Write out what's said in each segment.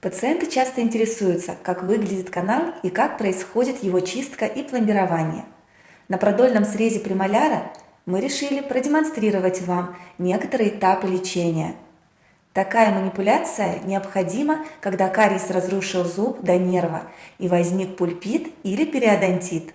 Пациенты часто интересуются, как выглядит канал и как происходит его чистка и пломбирование. На продольном срезе премоляра мы решили продемонстрировать вам некоторые этапы лечения. Такая манипуляция необходима, когда кариес разрушил зуб до нерва и возник пульпит или периодонтит.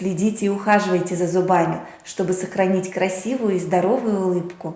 Следите и ухаживайте за зубами, чтобы сохранить красивую и здоровую улыбку.